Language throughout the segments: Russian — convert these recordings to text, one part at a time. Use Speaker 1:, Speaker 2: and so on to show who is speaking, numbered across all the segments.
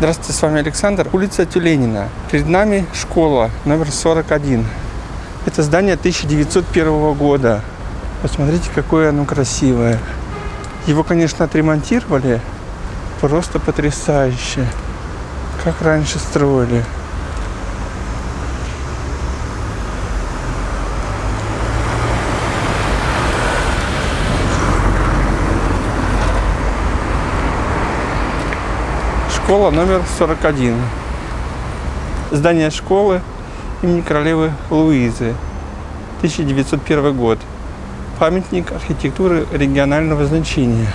Speaker 1: Здравствуйте, с вами Александр. Улица Тюленина. Перед нами школа номер 41. Это здание 1901 года. Посмотрите, какое оно красивое. Его, конечно, отремонтировали. Просто потрясающе. Как раньше строили. Школа номер 41. Здание школы имени королевы Луизы. 1901 год. Памятник архитектуры регионального значения.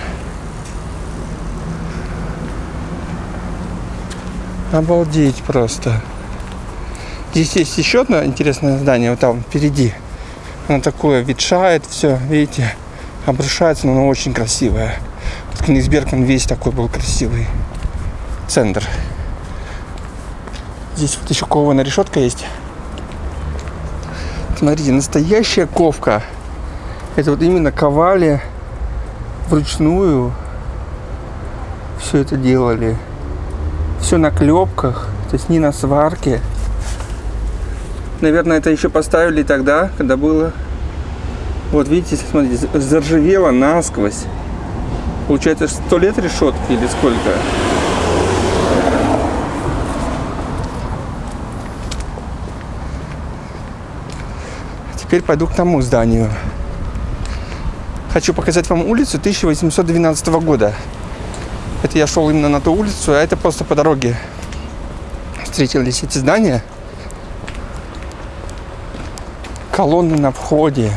Speaker 1: Обалдеть просто. Здесь есть еще одно интересное здание, вот там впереди. Оно такое ветшает, все, видите, обрушается, но оно очень красивое. Вот Книгсберг, он весь такой был красивый центр. Здесь вот еще кованая решетка есть. Смотрите, настоящая ковка. Это вот именно ковали вручную. Все это делали. Все на клепках, то есть не на сварке. Наверное, это еще поставили тогда, когда было... Вот видите, смотрите, заржавело насквозь. Получается, сто лет решетки или сколько? Теперь пойду к тому зданию. Хочу показать вам улицу 1812 года. Это я шел именно на ту улицу, а это просто по дороге встретились эти здания. Колонны на входе.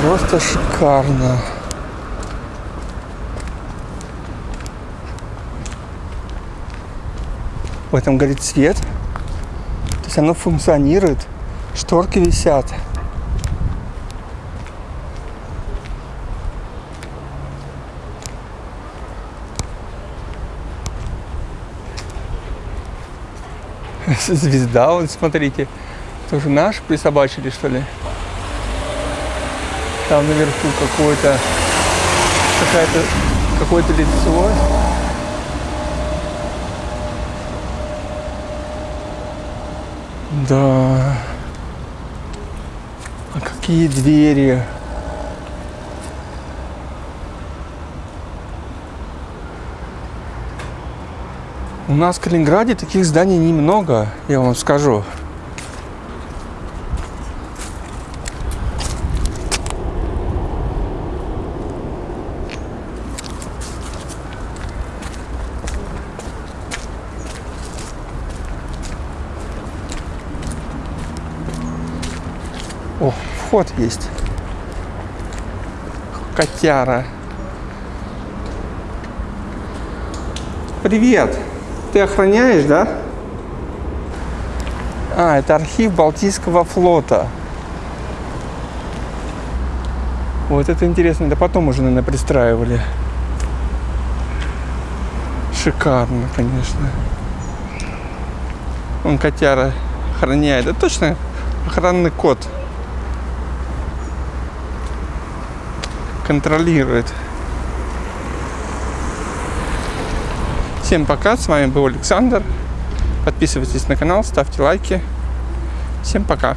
Speaker 1: Просто шикарно. В этом горит свет. То есть оно функционирует, шторки висят. Звезда, вот смотрите, тоже наш присобачили, что ли? Там наверху какое-то какая-то какое-то лицо. Да. А какие двери? У нас в Калининграде таких зданий немного, я вам скажу. О, вход есть. Котяра. Привет. Ты охраняешь, да? А, это архив Балтийского флота. Вот это интересно. Да потом уже, наверное, пристраивали. Шикарно, конечно. Он котяра охраняет. Это точно охранный код. Контролирует. Всем пока, с вами был Александр. Подписывайтесь на канал, ставьте лайки. Всем пока.